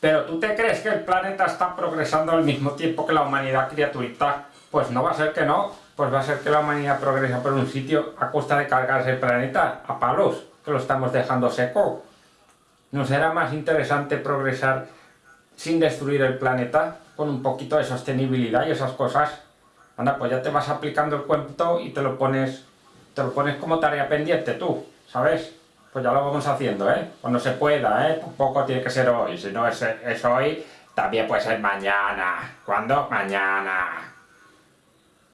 Pero ¿tú te crees que el planeta está progresando al mismo tiempo que la humanidad criaturita? Pues no va a ser que no, pues va a ser que la humanidad progresa por un sitio a costa de cargarse el planeta a palos, que lo estamos dejando seco. ¿No será más interesante progresar sin destruir el planeta, con un poquito de sostenibilidad y esas cosas? Anda, pues ya te vas aplicando el cuento y te lo pones, te lo pones como tarea pendiente tú, ¿sabes? Pues ya lo vamos haciendo, ¿eh? Cuando se pueda, ¿eh? Tampoco tiene que ser hoy, si no es, es hoy, también puede ser mañana. ¿Cuándo? Mañana.